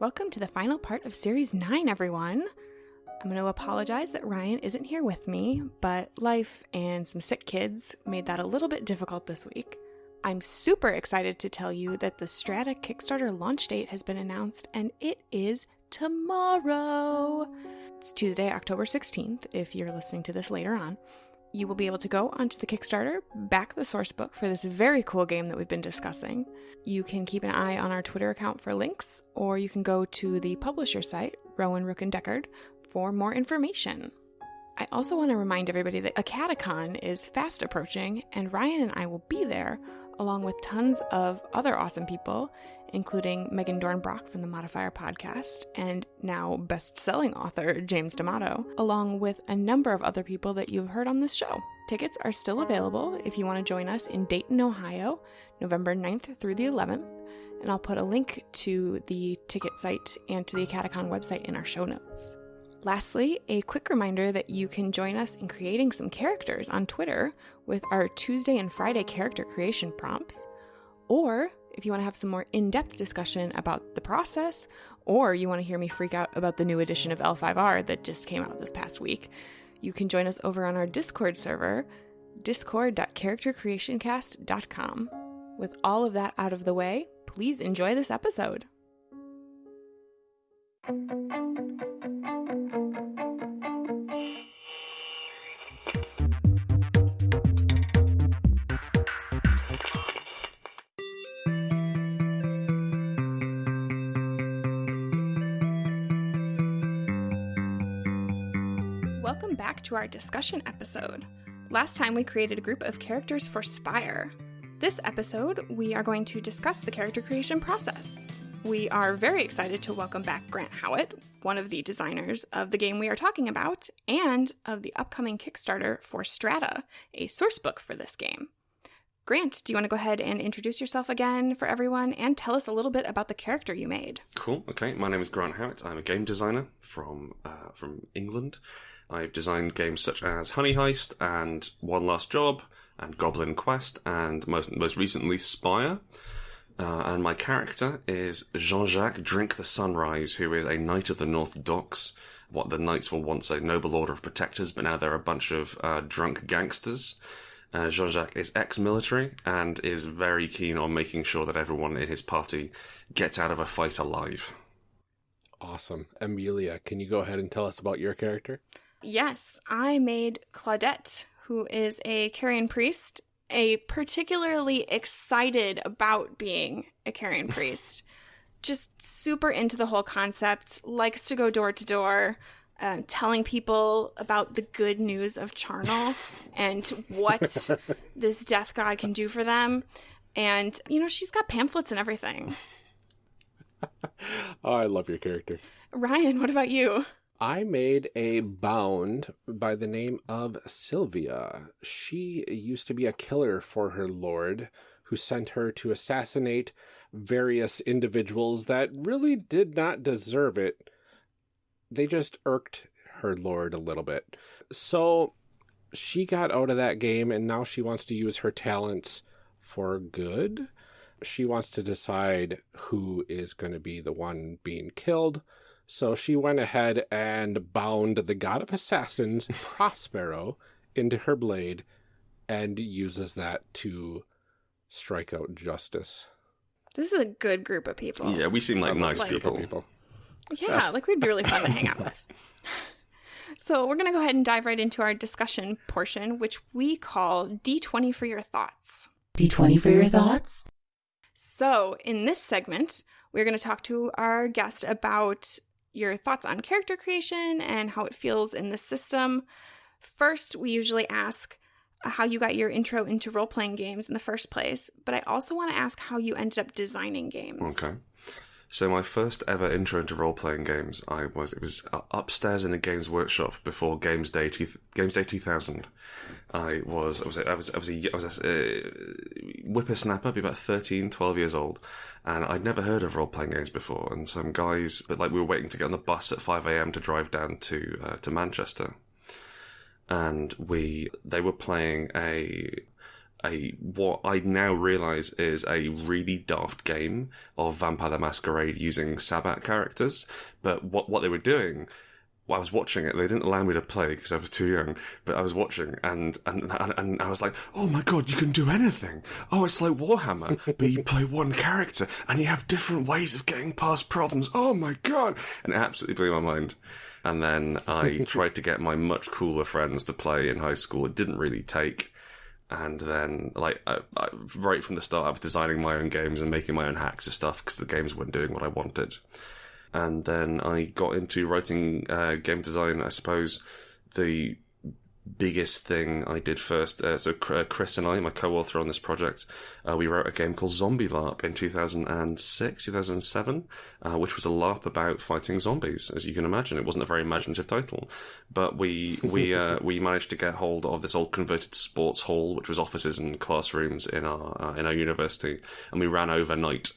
Welcome to the final part of Series 9, everyone. I'm going to apologize that Ryan isn't here with me, but life and some sick kids made that a little bit difficult this week. I'm super excited to tell you that the Strata Kickstarter launch date has been announced, and it is tomorrow. It's Tuesday, October 16th, if you're listening to this later on. You will be able to go onto the Kickstarter, back the source book for this very cool game that we've been discussing. You can keep an eye on our Twitter account for links, or you can go to the publisher site, Rowan Rook and Deckard, for more information. I also want to remind everybody that Acadecon is fast approaching, and Ryan and I will be there along with tons of other awesome people, including Megan Dornbrock from the Modifier podcast and now best selling author James D'Amato, along with a number of other people that you've heard on this show. Tickets are still available if you want to join us in Dayton, Ohio, November 9th through the 11th, and I'll put a link to the ticket site and to the Acadecon website in our show notes. Lastly, a quick reminder that you can join us in creating some characters on Twitter with our Tuesday and Friday character creation prompts. Or if you want to have some more in depth discussion about the process, or you want to hear me freak out about the new edition of L5R that just came out this past week, you can join us over on our Discord server, discord.charactercreationcast.com. With all of that out of the way, please enjoy this episode. To our discussion episode. Last time we created a group of characters for Spire. This episode, we are going to discuss the character creation process. We are very excited to welcome back Grant Howitt, one of the designers of the game we are talking about, and of the upcoming Kickstarter for Strata, a sourcebook for this game. Grant, do you want to go ahead and introduce yourself again for everyone and tell us a little bit about the character you made? Cool. Okay, my name is Grant Howitt. I'm a game designer from uh, from England. I've designed games such as Honey Heist and One Last Job and Goblin Quest and most most recently Spire. Uh, and my character is Jean-Jacques Drink the Sunrise, who is a knight of the North Docks. What the knights were once a noble order of protectors, but now they're a bunch of uh, drunk gangsters. Uh, Jean-Jacques is ex-military and is very keen on making sure that everyone in his party gets out of a fight alive. Awesome. Amelia, can you go ahead and tell us about your character? Yes, I made Claudette, who is a Carrion priest, a particularly excited about being a Carrion priest. Just super into the whole concept, likes to go door to door, um, telling people about the good news of Charnel and what this death god can do for them. And, you know, she's got pamphlets and everything. oh, I love your character. Ryan, what about you? I made a bound by the name of Sylvia. She used to be a killer for her lord, who sent her to assassinate various individuals that really did not deserve it. They just irked her lord a little bit. So she got out of that game and now she wants to use her talents for good. She wants to decide who is going to be the one being killed. So she went ahead and bound the god of assassins, Prospero, into her blade and uses that to strike out justice. This is a good group of people. Yeah, we seem like nice like people. people. Yeah, like we'd be really fun to hang out with. So we're going to go ahead and dive right into our discussion portion, which we call D20 for your thoughts. D20 for your thoughts? So in this segment, we're going to talk to our guest about your thoughts on character creation and how it feels in the system. First, we usually ask how you got your intro into role playing games in the first place, but I also want to ask how you ended up designing games. Okay. So my first ever intro into role playing games, I was it was uh, upstairs in a games workshop before Games Day two, Games Day two thousand. I was I was I was I was a, I was a uh, whippersnapper, be about 13, 12 years old, and I'd never heard of role playing games before. And some guys, but like we were waiting to get on the bus at five a.m. to drive down to uh, to Manchester, and we they were playing a a what I now realize is a really daft game of Vampire the Masquerade using Sabbat characters. But what what they were doing while I was watching it. They didn't allow me to play because I was too young. But I was watching, and, and and and I was like, "Oh my god, you can do anything! Oh, it's like Warhammer, but you play one character, and you have different ways of getting past problems. Oh my god!" And it absolutely blew my mind. And then I tried to get my much cooler friends to play in high school. It didn't really take. And then, like, I, I, right from the start, I was designing my own games and making my own hacks of stuff because the games weren't doing what I wanted and then I got into writing uh, game design. I suppose the biggest thing I did first. Uh, so uh, Chris and I, my co-author on this project, uh, we wrote a game called Zombie LARP in 2006, 2007, uh, which was a LARP about fighting zombies. As you can imagine, it wasn't a very imaginative title, but we we uh, we managed to get hold of this old converted sports hall, which was offices and classrooms in our uh, in our university, and we ran overnight.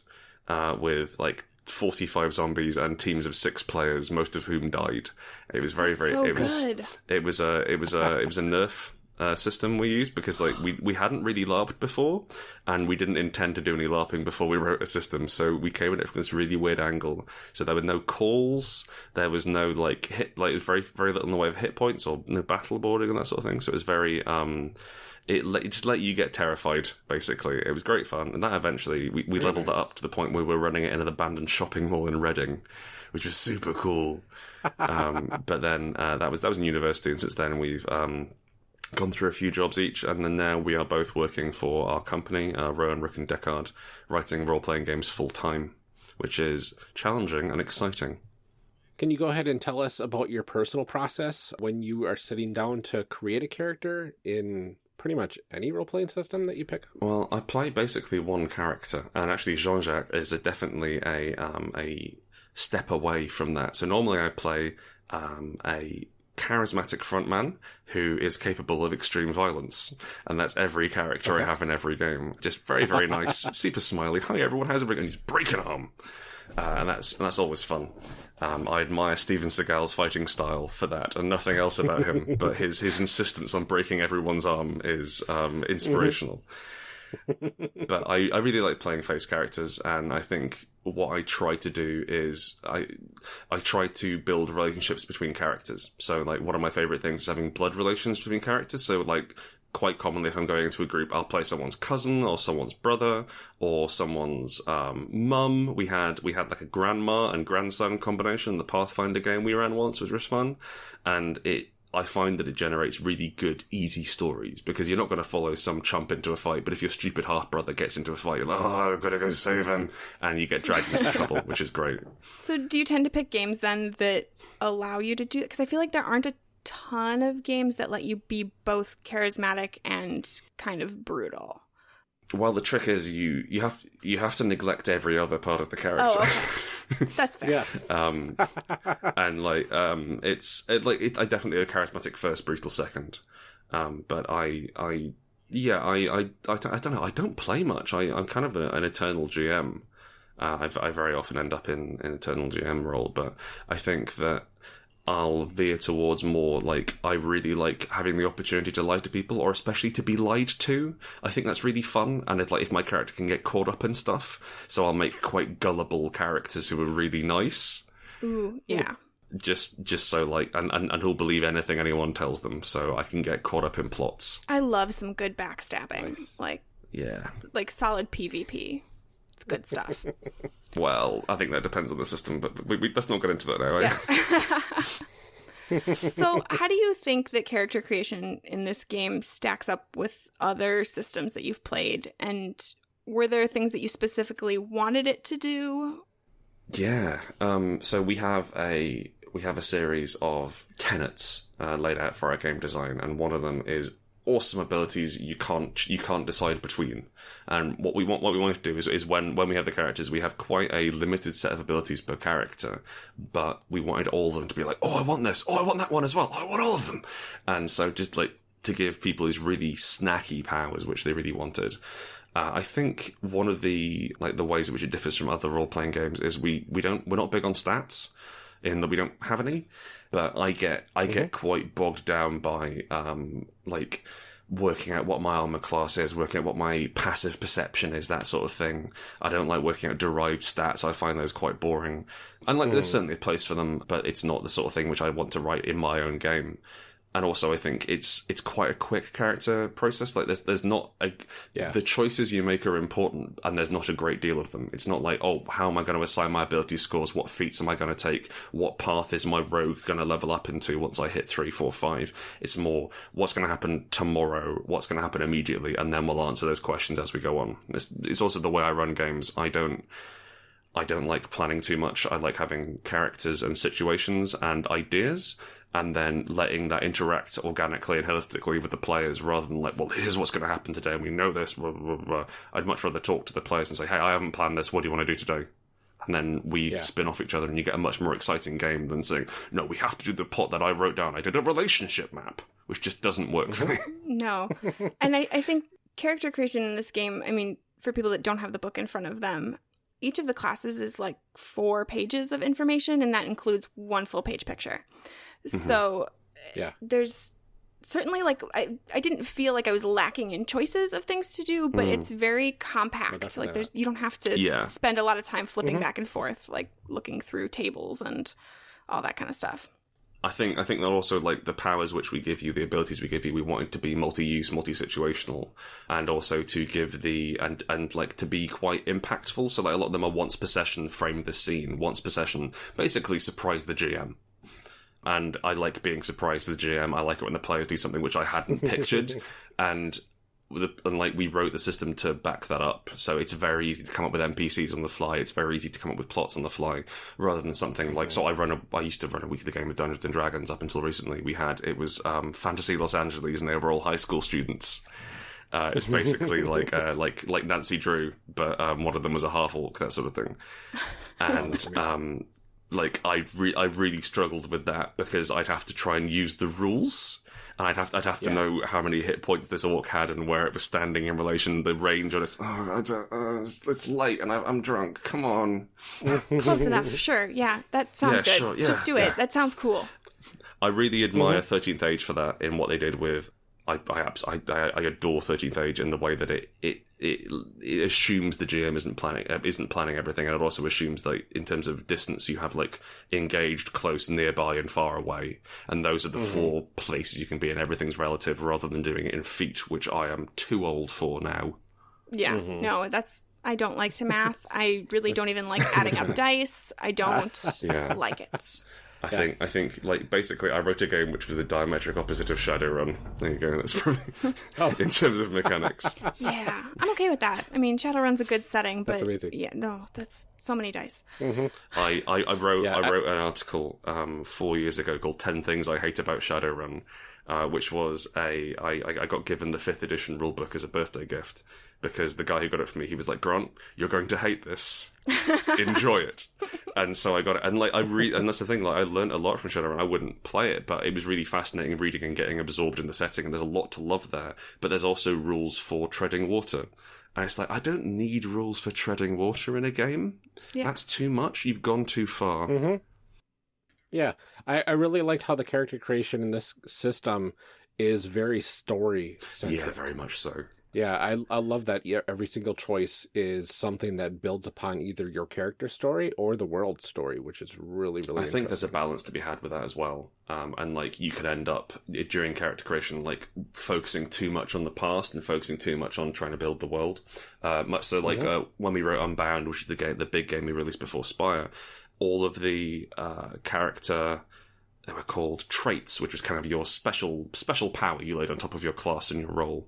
with like 45 zombies and teams of six players, most of whom died. It was very, very. so it was. good. It was a. It was a. It was a nerf. Uh, system we used because like we we hadn't really larped before and we didn't intend to do any larping before we wrote a system so we came at it from this really weird angle so there were no calls there was no like hit like very very little in the way of hit points or no battle boarding and that sort of thing so it was very um it, let, it just let you get terrified. Basically, it was great fun, and that eventually we, we leveled nice. that up to the point where we were running it in an abandoned shopping mall in Reading, which was super cool. um, but then uh, that was that was in university, and since then we've um, gone through a few jobs each, and then now we are both working for our company, uh, Rowan, Rook, and Deckard, writing role playing games full time, which is challenging and exciting. Can you go ahead and tell us about your personal process when you are sitting down to create a character in pretty much any role playing system that you pick up? Well, I play basically one character, and actually Jean Jacques is a, definitely a um, a step away from that. So normally I play um, a charismatic frontman who is capable of extreme violence, and that's every character Okay. I have in every game. Just very very nice, super smiley. Hi everyone, how's it going? And he's break an arm, uh, and that's and that's always fun. Um, I admire Steven Seagal's fighting style for that, and nothing else about him. but his his insistence on breaking everyone's arm is um, inspirational. but I, I really like playing face characters, and I think what I try to do is I I try to build relationships between characters. So like one of my favorite things is having blood relations between characters. So like quite commonly, if I'm going into a group, I'll play someone's cousin or someone's brother or someone's um, mum. We had we had like a grandma and grandson combination. The Pathfinder game we ran once was just fun, and it. I find that it generates really good, easy stories because you're not going to follow some chump into a fight. But if your stupid half brother gets into a fight, you're like, oh, I've got to go save him. And you get dragged into trouble, which is great. So, do you tend to pick games then that allow you to do Because I feel like there aren't a ton of games that let you be both charismatic and kind of brutal. Well, the trick is you you have you have to neglect every other part of the character. Oh, okay. That's fair. Yeah. um, and like um, it's it, like it, I definitely a charismatic first, brutal second. Um, but I I yeah I I I, don't- I don't know I don't play much. I I'm kind of a, an eternal GM. Uh, I, I very often end up in an eternal GM role, but I think that I'll veer towards more like I really like having the opportunity to lie to people, or especially to be lied to. I think that's really fun, and if like if my character can get caught up in stuff, so I'll make quite gullible characters who are really nice Ooh, yeah. just just so like and, and, and who'll believe anything anyone tells them so i can get caught up in plots I love some good backstabbing. Nice. Like yeah like solid PvP. It's good stuff. well i think that depends on the system but we, we, let's not get into that now eh? so, how do you think that character creation in this game stacks up with other systems that you've played? And were there things that you specifically wanted it to do? yeah um so we have a we have a series of tenets uh, laid out for our game design and one of them is awesome abilities you can't you can't decide between. And what we want what we want to do is, is when when we have the characters we have quite a limited set of abilities per character but we wanted all of them to be like oh i want this. Oh i want that one as well. I want all of them. And so just like to give people these really snacky powers which they really wanted uh, I think one of the like the ways in which it differs from other role playing games is we we don't we're not big on stats in that we don't have any, but I get I get quite bogged down by um like working out what my armor class is, working out what my passive perception is, that sort of thing. I don't like working out derived stats. I find those quite boring. And like, there's certainly a place for them, but it's not the sort of thing which I want to write in my own game. And also, I think it's it's quite a quick character process. Like, there's there's not a Yeah. the choices you make are important, and there's not a great deal of them. It's not like, oh, how am I going to assign my ability scores? What feats am I going to take? What path is my rogue going to level up into once I hit three, four, five? It's more what's going to happen tomorrow, what's going to happen immediately, and then we'll answer those questions as we go on. It's, it's also the way I run games. I don't. I don't like planning too much. I like having characters and situations and ideas, and then letting that interact organically and holistically with the players rather than like, well, here's what's going to happen today, and we know this. Blah, blah, blah. I'd much rather talk to the players and say, hey, I haven't planned this. What do you want to do today? And then we Yeah. spin off each other, and you get a much more exciting game than saying, no, we have to do the plot that I wrote down. I did a relationship map, which just doesn't work for me. No. and I, I think character creation in this game, I mean, for people that don't have the book in front of them, each of the classes is like four pages of information, and that includes one full page picture. Mm-hmm. So uh, Yeah. there's certainly like I, I didn't feel like I was lacking in choices of things to do, but mm. it's very compact. like there's you don't have to Yeah. spend a lot of time flipping mm-hmm. back and forth, like looking through tables and all that kind of stuff. I think I think that also like the powers which we give you, the abilities we give you, we want it to be multi-use, multi-situational, and also to give the and and like to be quite impactful. So like a lot of them are once per session, frame the scene, once per session, basically surprise the GM. And I like being surprised to the GM. I like it when the players do something which I hadn't pictured, and the, and like we wrote the system to back that up. So it's very easy to come up with NPCs on the fly. It's very easy to come up with plots on the fly, rather than something like. So I run a. I used to run a weekly game of Dungeons and Dragons up until recently. We had it was um, Fantasy Los Angeles, and they were all high school students. Uh, it's basically like uh, like like Nancy Drew, but um, one of them was a half orc, that sort of thing. And um, like I re- I really struggled with that because I'd have to try and use the rules. And I'd have I'd have to Yeah. know how many hit points this orc had and where it was standing in relation to the range on its. Oh, I don't, uh, it's, it's late and I, I'm drunk. Come on. Close enough, sure. Yeah, that sounds Yeah, good. sure, yeah, Just do it. That sounds cool. I really admire Thirteenth Age for that in what they did with. I I, I, I I adore Thirteenth Age in the way that it, it it it assumes the GM isn't planning uh, isn't planning everything, and it also assumes that in terms of distance, you have like engaged, close, nearby, and far away, and those are the four places you can be, and everything's relative, rather than doing it in feet, which I am too old for now. Yeah. No, that's I don't like to math. I really don't even like adding up dice. I don't Yeah. like it. I think I think like basically I wrote a game which was the diametric opposite of Shadowrun. There you go. That's probably in terms of mechanics. Yeah. I'm okay with that. I mean, Shadowrun's a good setting, but That's amazing. yeah, no, that's so many dice. I, I, I wrote Yeah, I I- wrote an article um, four years ago called 10 Things I Hate About Shadowrun, uh, which was a I, I got given the fifth edition rulebook as a birthday gift because the guy who got it for me he was like Grant you're going to hate this enjoy it. And so I got it. And like I read and that's the thing like I learned a lot from Shadowrun. I wouldn't play it but it was really fascinating reading and getting absorbed in the setting and there's a lot to love there but there's also rules for treading water. And it's like I don't need rules for treading water in a game. Yeah. that's too much. You've gone too far. Mm-hmm. Yeah, I, I really liked how the character creation in this system is very story centric. Yeah, very much so. Yeah, I I love that every single choice is something that builds upon either your character story or the world story, which is really really. I think there's a balance to be had with that as well. Um, and like you could end up during character creation, like focusing too much on the past and focusing too much on trying to build the world. Uh, much so, like uh, when we wrote Unbound, which is the game, the big game we released before Spire, all of the uh, character they were called traits, which was kind of your special special power you laid on top of your class and your role.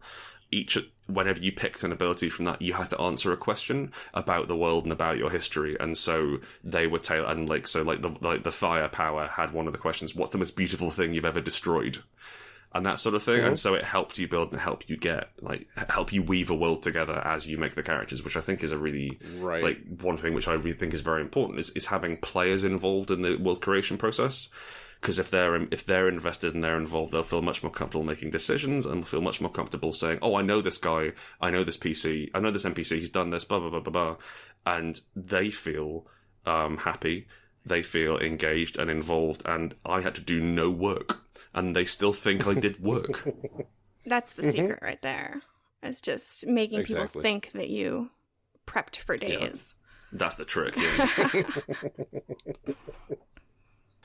Each whenever you picked an ability from that, you had to answer a question about the world and about your history, and so they were tail and like so like the like the fire power had one of the questions: "What's the most beautiful thing you've ever destroyed?" and that sort of thing. And mm-hmm. so it helped you build and help you get like help you weave a world together as you make the characters, which I think is a really Right. like one thing which I really think is very important is, is having players involved in the world creation process. Because if they're if they're invested and they're involved, they'll feel much more comfortable making decisions and feel much more comfortable saying, "Oh, I know this guy, I know this PC, I know this NPC, he's done this, blah blah blah blah blah," and they feel um, happy, they feel engaged and involved, and I had to do no work, and they still think I did work. That's the secret right there. It's just making Exactly. people think that you prepped for days. That's the trick. Yeah.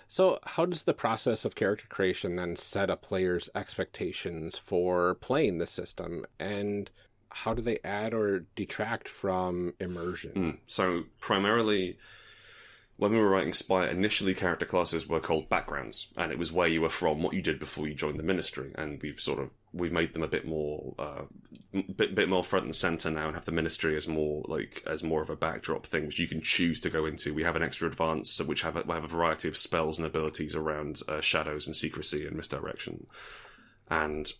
So, how does the process of character creation then set a player's expectations for playing the system? And how do they add or detract from immersion? Mm. So primarily, when we were writing Spire, initially character classes were called backgrounds, and it was where you were from, what you did before you joined the ministry, and we've sort of we've made them a bit more uh, bit bit more front and center now, and have the ministry as more like as more of a backdrop thing, which you can choose to go into. We have an extra advance, which have a, have a variety of spells and abilities around uh, shadows and secrecy and misdirection, and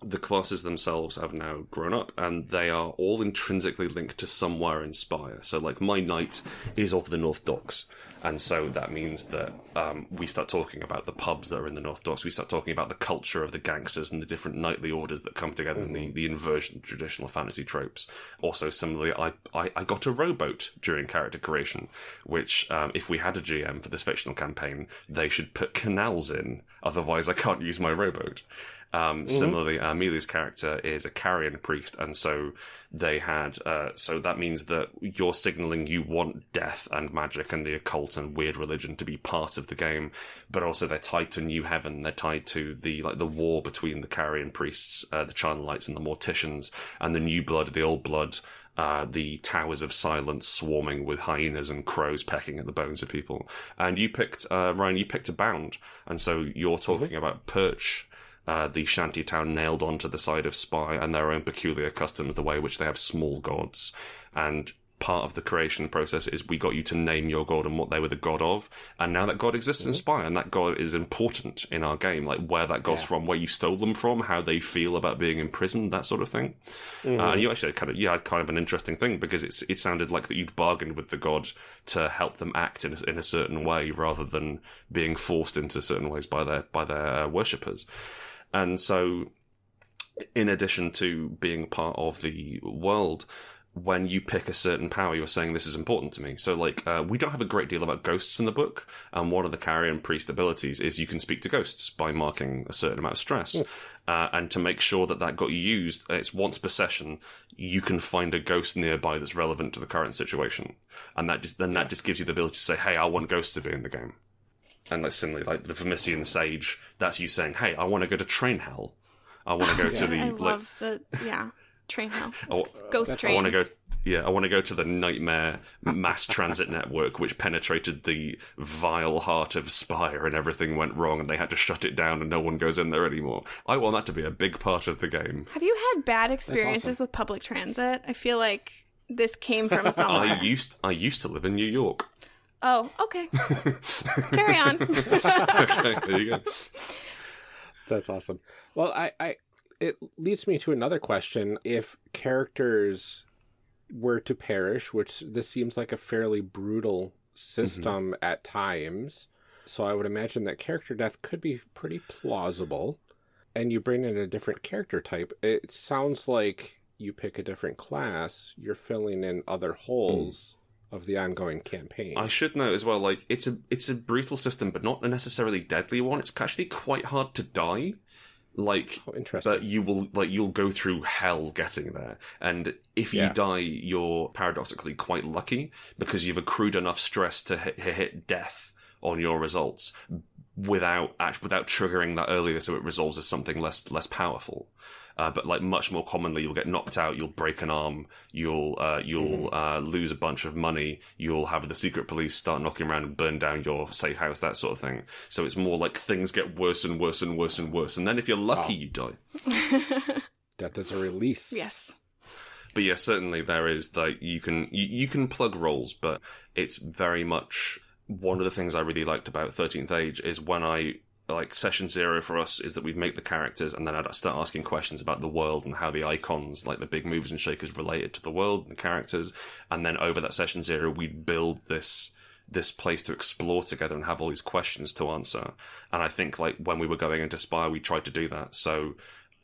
the classes themselves have now grown up and they are all intrinsically linked to somewhere in Spire. So, like, my knight is of the North Docks. And so that means that um, we start talking about the pubs that are in the North Docks. We start talking about the culture of the gangsters and the different knightly orders that come together and the, the inversion of traditional fantasy tropes. Also, similarly, I, I, I got a rowboat during character creation, which, um, if we had a GM for this fictional campaign, they should put canals in. Otherwise, I can't use my rowboat. Um, Similarly, Amelia's character is a carrion priest, and so they had. Uh, so that means that you're signaling you want death and magic and the occult and weird religion to be part of the game, but also they're tied to New Heaven. They're tied to the like the war between the carrion priests, uh, the Charnelites, and the Morticians, and the New Blood, the Old Blood. Uh, the towers of silence swarming with hyenas and crows pecking at the bones of people. And you picked, uh, Ryan, you picked a bound. And so you're talking about Perch, uh, the shanty town nailed onto the side of Spire and their own peculiar customs, the way in which they have small gods. And part of the creation process is we got you to name your god and what they were the god of. And now that god exists in Spire, and that god is important in our game, like where that god's Yeah. from, where you stole them from, how they feel about being imprisoned, that sort of thing. Uh, and you actually kind of, you had kind of an interesting thing because it's, it sounded like that you'd bargained with the god to help them act in a, in a certain way rather than being forced into certain ways by their, by their uh, worshippers. And so, in addition to being part of the world, when you pick a certain power, you're saying this is important to me. So, like, uh, we don't have a great deal about ghosts in the book, and one of the carrion priest abilities is you can speak to ghosts by marking a certain amount of stress. Uh, and to make sure that that got used, it's once per session, you can find a ghost nearby that's relevant to the current situation, and that just then that just gives you the ability to say, "Hey, I want ghosts to be in the game." And like similarly, like the Vermissian Sage, that's you saying, "Hey, I want to go to Train Hell. I want to go to the I like, love the yeah train hell I, ghost I want to go. Yeah, I want to go to the nightmare mass transit network, which penetrated the vile heart of Spire, and everything went wrong, and they had to shut it down, and no one goes in there anymore. I want that to be a big part of the game. Have you had bad experiences with public transit? I feel like this came from somewhere. I used I used to live in New York. Oh, okay. Carry on. okay, there you go. That's awesome. Well, I, I, it leads me to another question. If characters were to perish, which this seems like a fairly brutal system mm-hmm. at times, so I would imagine that character death could be pretty plausible. And you bring in a different character type. It sounds like you pick a different class. You're filling in other hmm. holes of the ongoing campaign. I should note as well, like it's a it's a brutal system, but not a necessarily deadly one. It's actually quite hard to die. Like oh, interesting. but you will like you'll go through hell getting there and if you Yeah. die you're paradoxically quite lucky because you've accrued enough stress to hit, hit death on your results without act- without triggering that earlier so it resolves as something less less powerful uh, but like much more commonly you'll get knocked out you'll break an arm you'll uh, you'll uh, lose a bunch of money you'll have the secret police start knocking around and burn down your safe house that sort of thing so it's more like things get worse and worse and worse and worse and then if you're lucky Wow. you die Death is a release. yes. but yeah, certainly there is like you can you, you can plug roles, but it's very much one of the things I really liked about Thirteenth Age is when I like session zero for us is that we'd make the characters and then I'd start asking questions about the world and how the icons, like the big movers and shakers, related to the world and the characters, and then over that session zero we'd build this this place to explore together and have all these questions to answer. And I think like when we were going into Spire, we tried to do that. So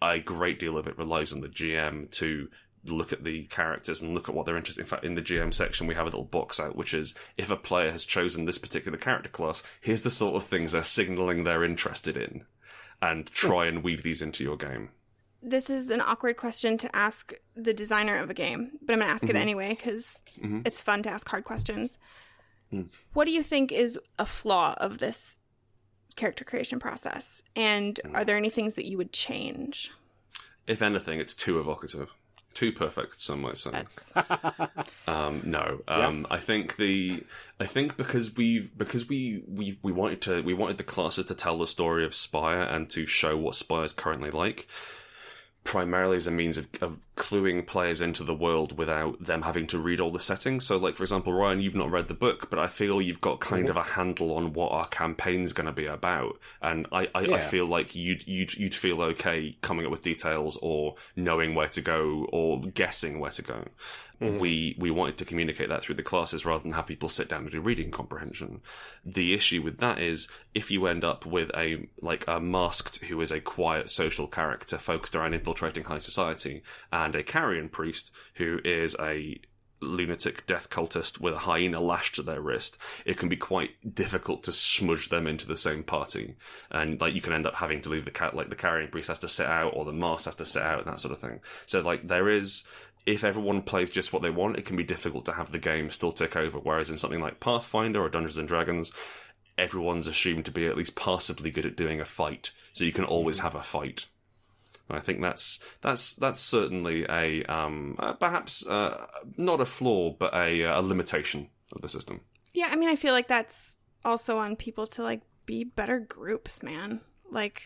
a great deal of it relies on the GM to look at the characters and look at what they're interested in. In fact, in the GM section, we have a little box out, which is if a player has chosen this particular character class, here's the sort of things they're signaling they're interested in, and try and weave these into your game. this is an awkward question to ask the designer of a game, but I'm going to ask it mm-hmm. anyway because mm-hmm. it's fun to ask hard questions. Hmm. What do you think is a flaw of this character creation process? And are hmm. there any things that you would change? If anything, it's too evocative, too perfect. Some might say. Um, no, um, I think the I think because we've because we we we wanted to we wanted the classes to tell the story of Spire and to show what Spire is currently like, primarily as a means of, of cluing players into the world without them having to read all the settings. So, like for example, Ryan, you've not read the book, but I feel you've got kind of a handle on what our campaign's going to be about, and I I, I feel like you'd you'd you'd feel okay coming up with details or knowing where to go or guessing where to go. Mm-hmm. We we wanted to communicate that through the classes rather than have people sit down and do reading comprehension. The issue with that is if you end up with a like a masked who is a quiet social character focused around infiltrating high society, and a carrion priest who is a lunatic death cultist with a hyena lashed to their wrist, it can be quite difficult to smudge them into the same party. And like you can end up having to leave the cat like the carrion priest has to sit out or the mask has to sit out and that sort of thing. So like there is if everyone plays just what they want, it can be difficult to have the game still tick over. Whereas in something like Pathfinder or Dungeons and Dragons, everyone's assumed to be at least passably good at doing a fight, so you can always have a fight. And I think that's that's that's certainly a um, uh, perhaps uh, not a flaw, but a, a limitation of the system. yeah. I mean, I feel like that's also on people to like be better groups, man. Like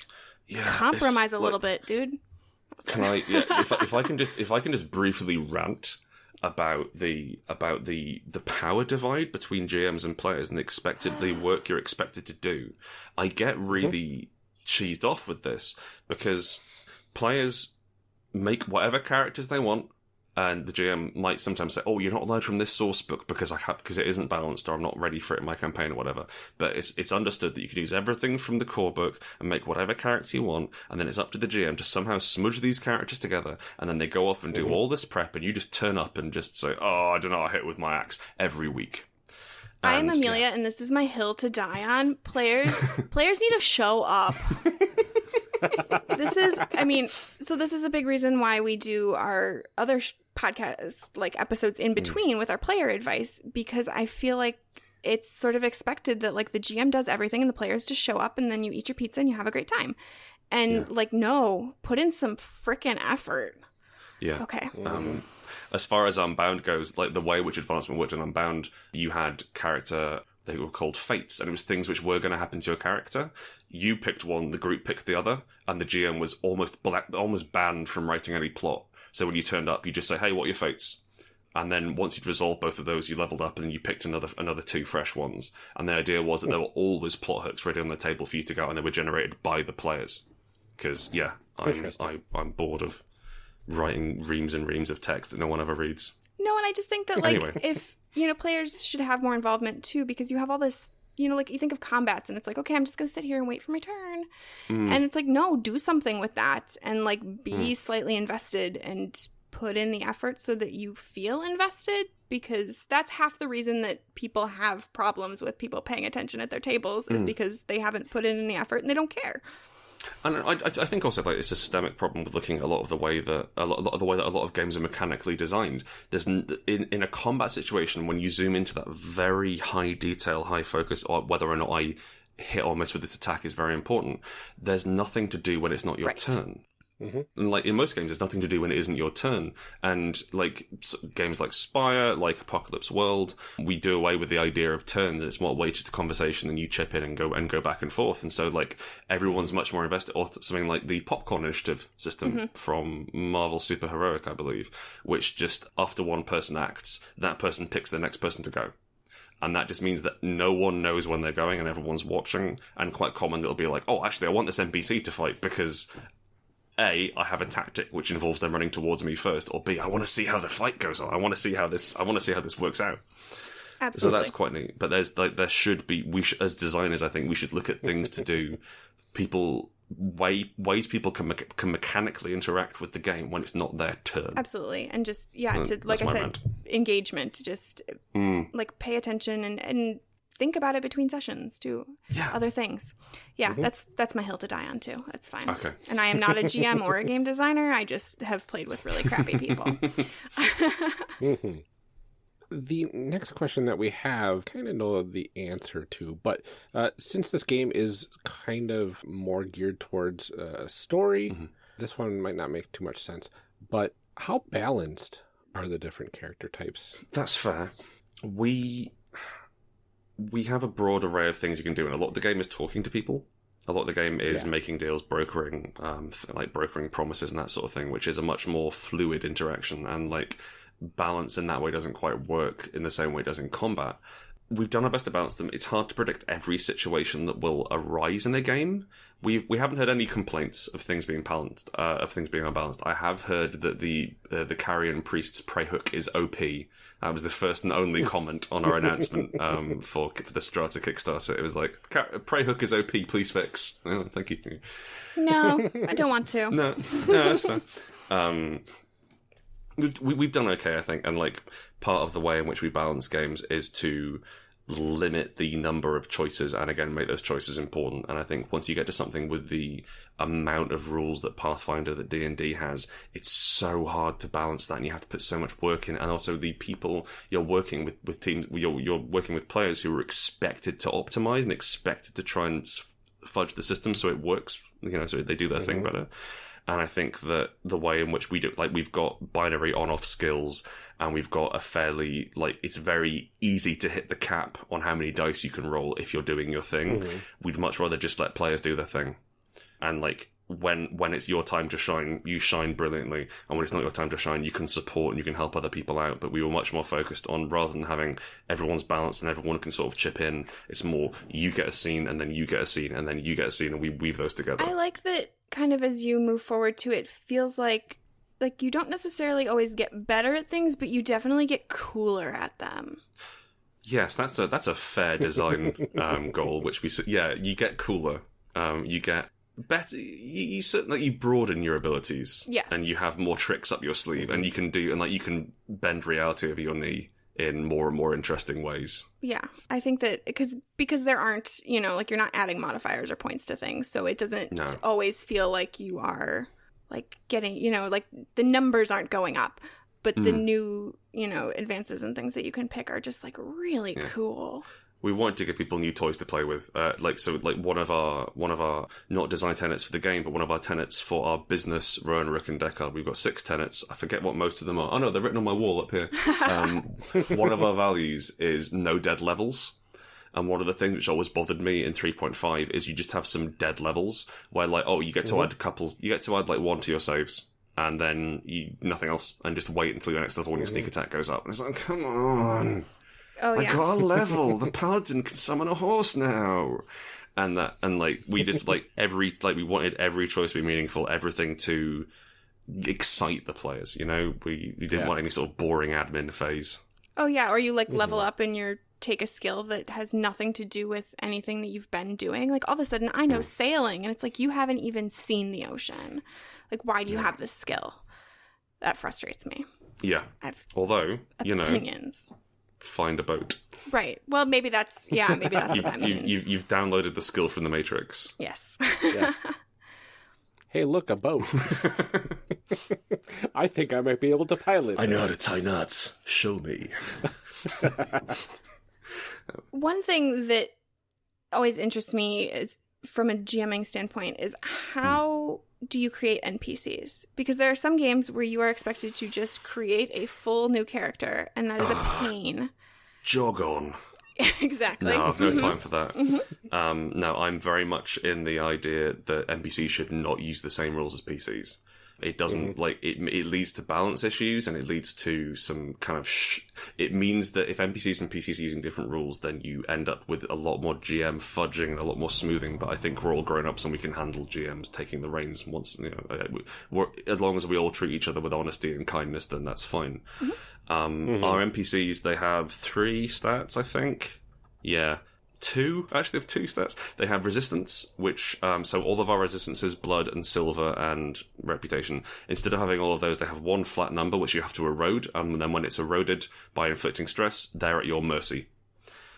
Yeah, compromise a little bit, dude. Can I? Yeah, if, I- if I can just if I can just briefly rant about the about the the power divide between GMs and players and the expectedly work you're expected to do, I get mm-hmm. really cheesed off with this because players make whatever characters they want. And the GM might sometimes say, "Oh, you're not allowed from this source book because I have because it isn't balanced, or I'm not ready for it in my campaign, or whatever." But it's it's understood that you can use everything from the core book and make whatever character you want, and then it's up to the GM to somehow smudge these characters together, and then they go off and do mm-hmm. all this prep, and you just turn up and just say, "Oh, I don't know, I hit with my axe every week." I'm And- Amelia, and this is my hill to die on. Players, players need to show up. this is, I mean, so this is a big reason why we do our other sh- podcast like episodes in between with our player advice because I feel like it's sort of expected that like the GM does everything and the players just show up and then you eat your pizza and you have a great time. And like, no, put in some freaking effort. Yeah. Okay. Um, as far as Unbound goes, like the way which advancement worked in Unbound, you had character they were called fates, and it was things which were going to happen to your character. You picked one, the group picked the other, and the GM was almost black, almost banned from writing any plot. So when you turned up, you just say, "Hey, what are your fates?" And then once you'd resolved both of those, you leveled up, and then you picked another another two fresh ones. And the idea was that there were always plot hooks ready on the table for you to go, and they were generated by the players. Because yeah, I'm I, I'm bored of writing reams and reams of text that no one ever reads. No, and I just think that like Anyway. if you know players should have more involvement too because you have all this you know like you think of combats and it's like okay I'm just gonna sit here and wait for my turn Mm. and it's like no do something with that and like be Mm. slightly invested and put in the effort so that you feel invested because that's half the reason that people have problems with people paying attention at their tables Mm. is because they haven't put in any effort and they don't care. And I, I I think also like it's a systemic problem with looking at a lot of the way that a lot, a lot of the way that a lot of games are mechanically designed. There's n- in in a combat situation when you zoom into that very high detail, high focus, or whether or not I hit or miss with this attack is very important. There's nothing to do when it's not your Right. turn. Mhm. And like in most games, there's nothing to do when it isn't your turn. And like s- games like Spire, like Apocalypse World, we do away with the idea of turns. and It's more weighted a conversation, and you chip in and go and go back and forth. And so like everyone's much more invested. Or th- something like the Popcorn Initiative system from Marvel Super Heroic, I believe, which just after one person acts, that person picks the next person to go and that just means that no one knows when they're going and everyone's watching and quite common it'll be like oh actually i want this npc to fight because a i have a tactic which involves them running towards me first or b i want to see how the fight goes on i want to see how this i want to see how this works out Absolutely. so that's quite neat but there's like there should be we should, as designers i think we should look at things to do people way ways people can, mecha- can mechanically interact with the game when it's not their turn Absolutely. And just yeah, Uh, to like I said, rant. engagement, just Mm. like pay attention and and think about it between sessions, do Yeah. other things. Yeah, that's that's my hill to die on too. That's fine. Okay. And I am not a GM or a game designer. I just have played with really crappy people. Mhm. The next question that we have, kind of know the answer to, but uh, since this game is kind of more geared towards uh, story, Mhm. this one might not make too much sense. But how balanced are the different character types? That's fair. We we have a broad array of things you can do, and a lot of the game is talking to people. A lot of the game is Yeah. making deals, brokering, um, like brokering promises and that sort of thing, which is a much more fluid interaction. And like balance in that way doesn't quite work in the same way it does in combat. We've done our best to balance them. It's hard to predict every situation that will arise in a game. We've we haven't heard any complaints of things being balanced, uh, of things being unbalanced. I have heard that the uh, the carrion priest's prey hook is OP. That was the first and only comment on our announcement um, for for the Strata Kickstarter. It was like, "Ca- "Prey hook is OP. Please fix." Oh, thank you. no, I don't want to. No, no, that's fine. Um, we've we- we've done okay, I think, and like part of the way in which we balance games is to limit the number of choices and again make those choices important. And i think once you get to something with the amount of rules that pathfinder that d&d has it's so hard to balance that and you have to put so much work in and also the people you're working with with teams you're, you're working with players who are expected to optimize and expected to try and fudge the system so it works you know so they do their thing mm-hmm. better and I think that the way in which we do, like, we've got binary on off skills and we've got a fairly, like, it's very easy to hit the cap on how many dice you can roll if you're doing your thing. Mm-hmm. We'd much rather just let players do their thing. And, like, when, when it's your time to shine, you shine brilliantly. And when it's not your time to shine, you can support and you can help other people out. But we were much more focused on rather than having everyone's balanced and everyone can sort of chip in, it's more you get a scene and then you get a scene and then you get a scene and we weave those together. I like that kind of as you move forward to it feels like like you don't necessarily always get better at things, but you definitely get cooler at them. Yes, that's a that's a fair design um, goal. Which we yeah, you get cooler. Um, you get better. You, you certainly you broaden your abilities. Yes. and you have more tricks up your sleeve, and you can do and like you can bend reality over your knee in more and more interesting ways. Yeah, I think that because because there aren't you know like you're not adding modifiers or points to things, so it doesn't No. always feel like you are like getting you know like the numbers aren't going up, but the Mm. new you know advances and things that you can pick are just like really Yeah. cool. We wanted to give people new toys to play with. Uh, like so, like one of our one of our not design tenets for the game, but one of our tenets for our business, Rowan, Rook, and Deckard. We've got six tenets. I forget what most of them are. Oh no, they're written on my wall up here. Um, one of our values is no dead levels. And one of the things which always bothered me in 3.5 is you just have some dead levels where like, oh, you get to add couples, you get to add like one to your saves. And then you nothing else, and just wait until your next level when your sneak attack goes up. And it's like, come on, Oh I yeah, got a level. the paladin can summon a horse now. And that, and like, we did like every, like, we wanted every choice to be meaningful, everything to excite the players, you know? We, we didn't Yeah. want any sort of boring admin phase. oh yeah, or you like level Mm-hmm. up and you're take a skill that has nothing to do with anything that you've been doing. Like all of a sudden, I Mm. know sailing, and it's like you haven't even seen the ocean. Like why do you have this skill? That frustrates me. Yeah. I have Although, you know, opinions. Find a boat. Right. Well, maybe that's yeah. Maybe that's You, what that you, means. you, you've downloaded the skill from the Matrix. yes. Yeah. Hey, look, a boat. I think I might be able to pilot. I know how to tie knots. Show me. One thing that always interests me is from a GMing standpoint is hmm. how do you create NPCs? Because there are some games where you are expected to just create a full new character, and that is a pain. Jog on. exactly. No, I've no Mhm. time for that. Um, no, I'm very much in the idea that NPCs should not use the same rules as PCs. It doesn't like it. It leads to balance issues, and it leads to some kind of. Sh- it means that if NPCs and PCs are using different rules, then you end up with a lot more GM fudging and a lot more smoothing. But I think we're all grown ups and we can handle GMs taking the reins once. You know, uh, we're, as long as we all treat each other with honesty and kindness, then that's fine. Um, Our NPCs they have three stats, I think. Yeah. Two, actually, they have two stats. They have resistance, which, um, so all of our resistances, blood and silver and reputation, instead of having all of those, they have one flat number, which you have to erode, and then when it's eroded by inflicting stress, they're at your mercy.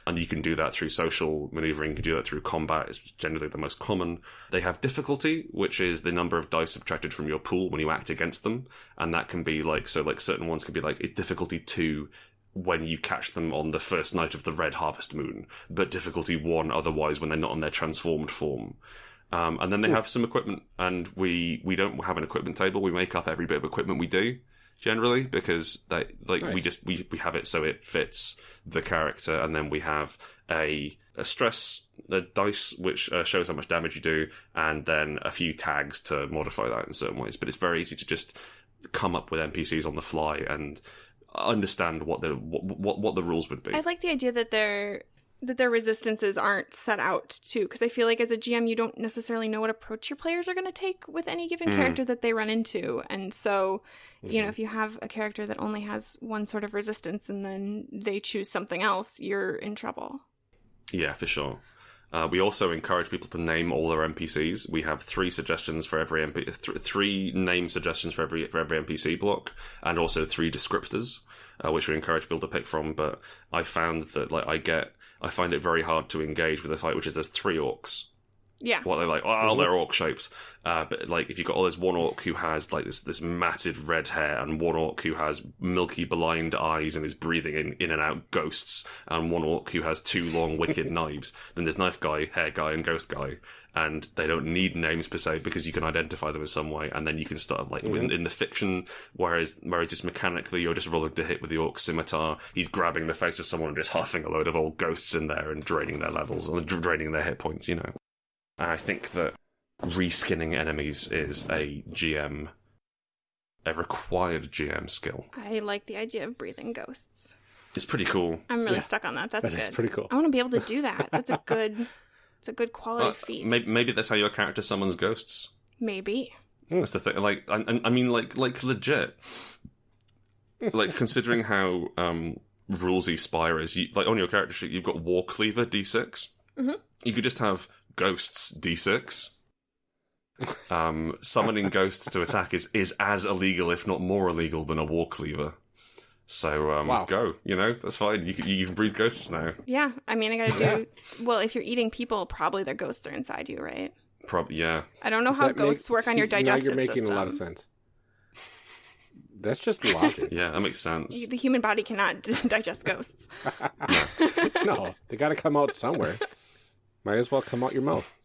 And you can do that through social maneuvering, you can do that through combat, it's generally the most common. They have difficulty, which is the number of dice subtracted from your pool when you act against them. And that can be like, so like certain ones can be like, difficulty two when you catch them on the first night of the red harvest moon, but difficulty one otherwise when they're not on their transformed form. Um, and then they have some equipment, and we we don't have an equipment table. We make up every bit of equipment we do generally because they like we just we, we have it so it fits the character, and then we have a a stress a dice which uh, shows how much damage you do, and then a few tags to modify that in certain ways. But it's very easy to just come up with NPCs on the fly and understand what the what what, what the rules would be. I like the idea that their that their resistances aren't set out too, because I feel like as a GM, you don't necessarily know what approach your players are going to take with any given Mm. character that they run into, and so you know Mm-hmm. if you have a character that only has one sort of resistance and then they choose something else, you're in trouble. Yeah, for sure. Uh, we also encourage people to name all their NPCs. We have three suggestions for every MP, th- three name suggestions for every for every NPC block, and also three descriptors, uh, which we encourage people to pick from. But I found that like I get, I find it very hard to engage with a fight, which is there's three orcs. Yeah, What they're like, oh, they're orc shaped. Uh, but like, if you've got all this one orc who has like this this matted red hair, and one orc who has milky blind eyes and is breathing in, in and out ghosts, and one orc who has two long wicked knives, then there's knife guy, hair guy, and ghost guy, and they don't need names per se because you can identify them in some way, and then you can start like in, in the fiction, whereas whereas just mechanically you're just rolling to hit with the orc scimitar, he's grabbing the face of someone and just huffing a load of old ghosts in there and draining their levels or draining their hit points, you know. I think that reskinning enemies is a GM, a required GM skill. I like the idea of breathing ghosts. It's pretty cool. I'm really Yeah. stuck on that. That's That good. is pretty cool. I want to be able to do that. That's a good. It's a good quality Uh, feat. maybe, maybe that's how your character summons ghosts. Maybe. That's the thing. Like, I, I- I mean, like, like legit. Like, considering how um, rulesy Spire is, you, like on your character sheet, you've got War Cleaver D6. Mhm. You could just have Ghosts D6. Um, summoning ghosts to attack is, is as illegal, if not more illegal, than a War Cleaver. So um, Wow. go, you know, that's fine. You can, you can breathe ghosts now. Yeah. I mean, I gotta do. well, if you're eating people, probably their ghosts are inside you, right? Probably, yeah. I don't know how That ghosts make- work on your see, now digestive you're making system. a lot of sense. That's just logic. Yeah, that makes sense. The human body cannot digest ghosts. no, they got to come out somewhere. Might as well come out your mouth.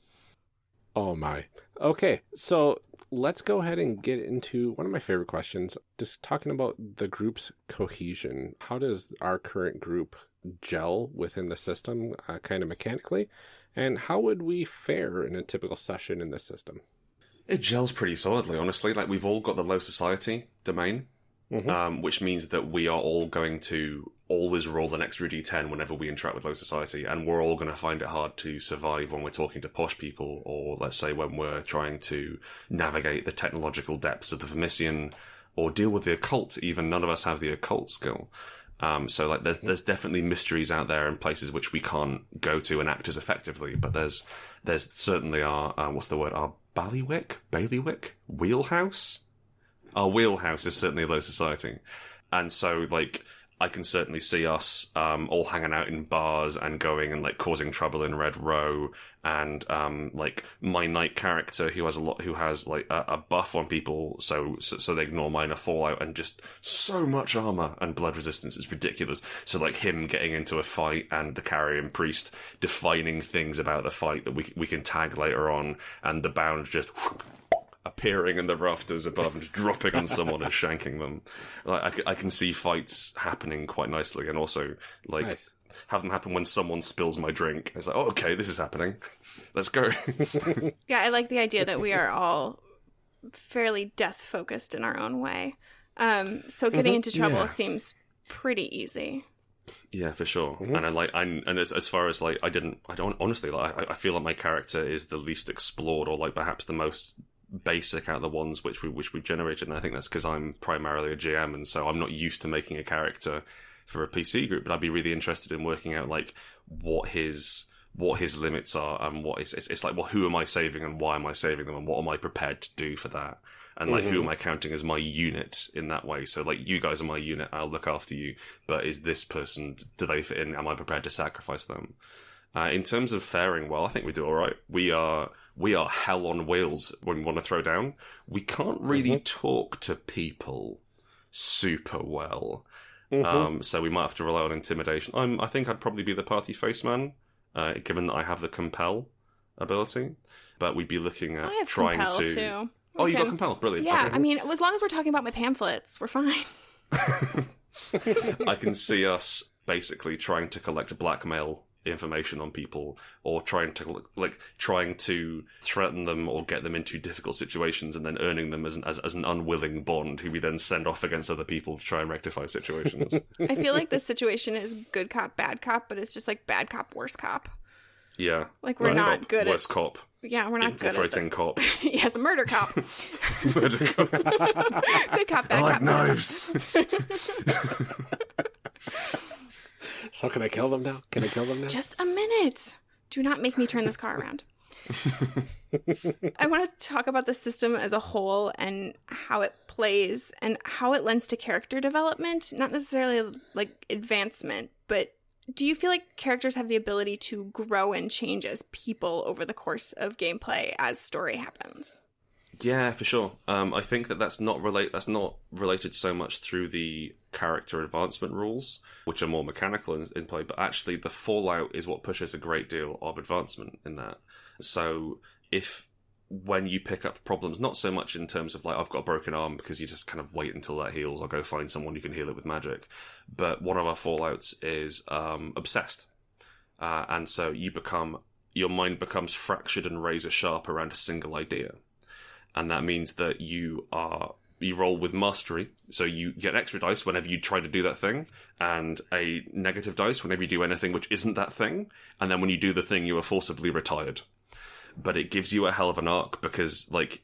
Oh my. Okay, so let's go ahead and get into one of my favorite questions. Just talking about the group's cohesion. How does our current group gel within the system, uh, kind of mechanically? And how would we fare in a typical session in this system? It gels pretty solidly, honestly. Like we've all got the low society domain, Mhm. um, which means that we are all going to always roll an extra d10 whenever we interact with low society, and we're all going to find it hard to survive when we're talking to posh people, or let's say when we're trying to navigate the technological depths of the Vermissian, or deal with the occult. Even none of us have the occult skill. Um, so like there's there's definitely mysteries out there and places which we can't go to and act as effectively. But there's there's certainly our uh, what's the word our ballywick bailiwick wheelhouse. Our wheelhouse is certainly low society, and so like I can certainly see us um, all hanging out in bars and going and like causing trouble in Red Row, and um, like my knight character who has a lot, who has like a, a buff on people, so, so so they ignore minor fallout and just so much armor and blood resistance is ridiculous. So like him getting into a fight and the carrion priest defining things about the fight that we we can tag later on, and the bound just appearing in the rafters above and just dropping on someone and shanking them. Like I, c- I can see fights happening quite nicely, and also like Nice. have them happen when someone spills my drink. It's like, oh, okay, this is happening. Let's go. Yeah, I like the idea that we are all fairly death focused in our own way. Um, so getting Mhm. into trouble Yeah. seems pretty easy. yeah, for sure. Mhm. And I like, I, and as as far as like, I didn't, I don't honestly like. I, I feel like my character is the least explored, or like perhaps the most basic out of the ones which we which we've generated. And I think that's because I'm primarily a GM, and so I'm not used to making a character for a PC group. But I'd be really interested in working out like what his what his limits are and what is it's, it's like well who am i saving and why am i saving them and what am i prepared to do for that and like who Mhm. am I counting as my unit in that way? So like you guys are my unit, I'll look after you, but is this person do they fit in? Am I prepared to sacrifice them? Uh, in terms of faring well, I think we do all right. We are we are hell on wheels when we want to throw down. We can't really talk to people super well, Mhm. um, so we might have to rely on intimidation. I'm, I think I'd probably be the party face man, uh, given that I have the compel ability. But we'd be looking at I have trying compel to. too. Oh, We you can- got compel, brilliant. Yeah, Okay. I mean, as long as we're talking about my pamphlets, we're fine. I can see us basically trying to collect blackmail information on people or trying to like trying to threaten them or get them into difficult situations and then earning them as an, as, as an unwilling bond who we then send off against other people to try and rectify situations I feel like this situation is good cop, bad cop, but it's just like bad cop, worse cop. yeah Like we're Right. not Cop, good worse at. cop Yeah, we're not good at infiltrating this. cop yes, a murder cop. Murder cop. good cop, bad I like cop. murder knives So can I kill them now? Can I kill them now? Just a minute. Do not make me turn this car around. I want to talk about the system as a whole and how it plays and how it lends to character development, not necessarily like advancement, but do you feel like characters have the ability to grow and change as people over the course of gameplay as story happens? Yeah, for sure. Um, I think that that's not relate. That's not related so much through the character advancement rules, which are more mechanical in, in play, but actually the Fallout is what pushes a great deal of advancement in that. So if when you pick up problems, not so much in terms of like I've got a broken arm because you just kind of wait until that heals, or go find someone who can heal it with magic, but one of our Fallouts is um, obsessed, uh, and so you become your mind becomes fractured and razor sharp around a single idea and that means that you are you roll with mastery. So you get extra dice whenever you try to do that thing and a negative dice whenever you do anything which isn't that thing and then when you do the thing you are forcibly retired. But it gives you a hell of an arc because like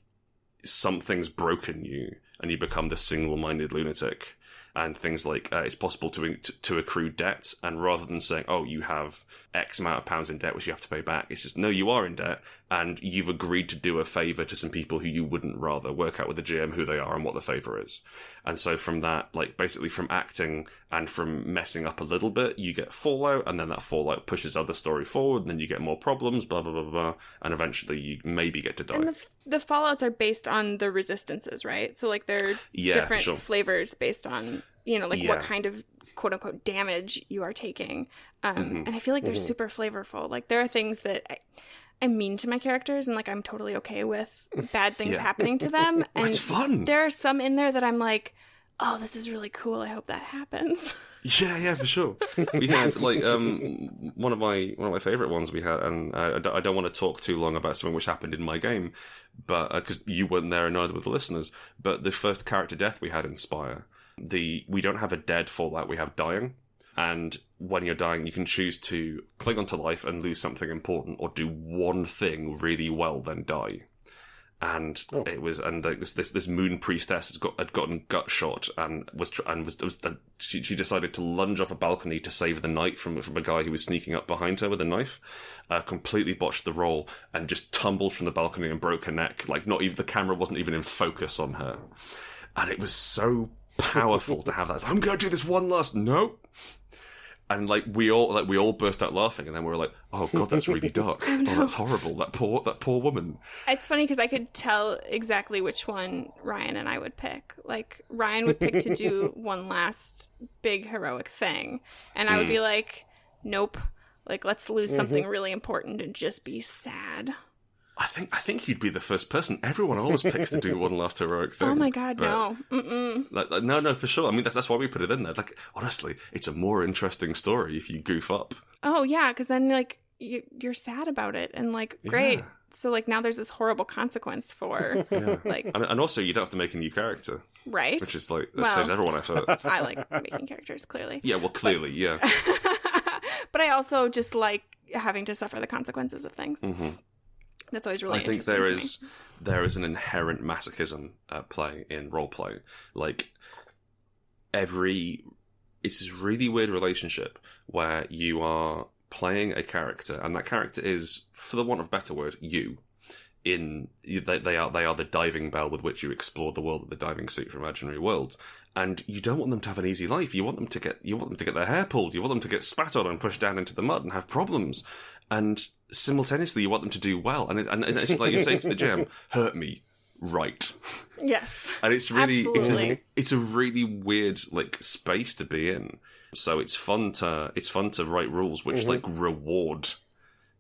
something's broken you and you become this single-minded lunatic. And things like uh, it's possible to, to to accrue debt and rather than saying oh you have x amount of pounds in debt which you have to pay back. It's just no you are in debt and you've agreed to do a favor to some people who you wouldn't rather work out with the gm who they are and what the favor is. And so from that like basically from acting and from messing up a little bit you get fallout and then that fallout pushes other story forward and then you get more problems blah blah blah blah, blah and eventually you maybe get to die. And the, the fallouts are based on the resistances, right? So like they're yeah different sure. flavors based on you know like Yeah. what kind of quote unquote damage you are taking um Mhm. and i feel like they're Mhm. super flavorful like there are things that I, i'm mean to my characters and like i'm totally okay with bad things Yeah. happening to them and it's fun there are some in there that i'm like oh this is really cool i hope that happens Yeah, yeah, for sure. We had like um one of my one of my favorite ones we had, and uh, I don't- I don't want to talk too long about something which happened in my game, but because you weren't there and neither were the listeners. But the first character death we had in Spire, the we don't have a dead fallout, we have dying. And when you're dying, you can choose to cling onto life and lose something important, or do one thing really well, then die. And Oh. it was, and the, this this this moon priestess has got had gotten gut shot and was and was, was uh, she she decided to lunge off a balcony to save the knight from from a guy who was sneaking up behind her with a knife. Uh, completely botched the roll and just tumbled from the balcony and broke her neck. Like not even the camera wasn't even in focus on her, and it was so powerful to have that. I'm going to do this one last no. And like we all like we all burst out laughing, and then we were like, "Oh god, that's really dark. oh, that's horrible. That poor that poor woman." it's funny because i could tell exactly which one ryan and i would pick like ryan would pick to do one last big heroic thing and i would hmm. be like nope like let's lose mm-hmm. something really important and just be sad I think I think you'd be the first person. Everyone always picks to do one last heroic thing. oh my god but- no. Like, like, no, no, for sure. I mean, that's that's why we put it in there. Like, honestly, it's a more interesting story if you goof up. Oh yeah, because then like you, you're sad about it, and like great. Yeah. So like now there's this horrible consequence for Yeah. like And, and also, you don't have to make a new character, right. which is like that Well- saves everyone effort. I like making characters clearly, yeah, well, clearly, yeah. but I also just like having to suffer the consequences of things. hmm That's always really I think there to me. is there is an inherent masochism at play in role play. Like every, it's this really weird relationship where you are playing a character, and that character is, for the want of a better word, you. in they, they are they are the diving bell with which you explore the world of the diving suit for imaginary worlds and you don't want them to have an easy life you want them to get you want them to get their hair pulled you want them to get spat on and pushed down into the mud and have problems and simultaneously you want them to do well. And, it, and it's like you're saying to the GM hurt me right. Yes. and it's really it's a, it's a really weird like space to be in. So it's fun to it's fun to write rules which like reward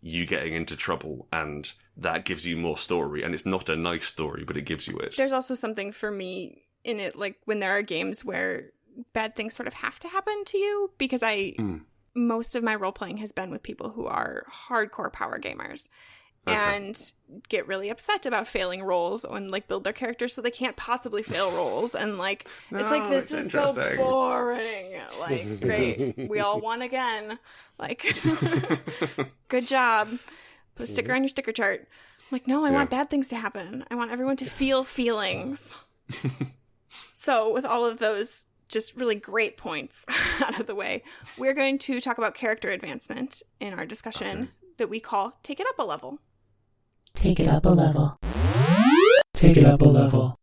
you getting into trouble and that gives you more story. And it's not a nice story but it gives you it. There's also something for me in it, like when there are games where bad things sort of have to happen to you, because I Mm. Most of my role playing has been with people who are hardcore power gamers. Okay. And get really upset about failing rolls and like build their characters so they can't possibly fail rolls and like it's like oh, this it's is so boring. Like great, we all won again. Like good job. Put a sticker on your sticker chart. I'm like, no, I Yeah. want bad things to happen. I want everyone to feel feelings. so, with all of those just really great points out of the way, we're going to talk about character advancement in our discussion Okay. that we call Take It Up a Level. Take it up a level. Take it up a level.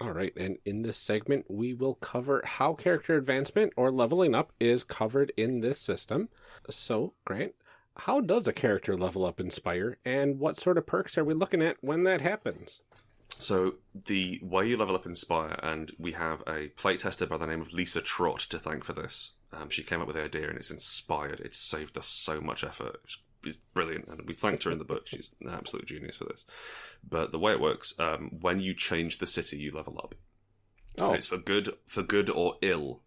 All right, and in this segment, we will cover how character advancement or leveling up is covered in this system. So, Grant, how does a character level up in Spire, and what sort of perks are we looking at when that happens? So the way you level up in Spire, and we have a playtester by the name of Lisa Trott to thank for this. Um, she came up with the idea, and it's inspired. It's saved us so much effort. It's, it's brilliant, and we thanked her in the book. She's an absolute genius for this. But the way it works, um, when you change the city, you level up. Oh, It's for good, for good or ill.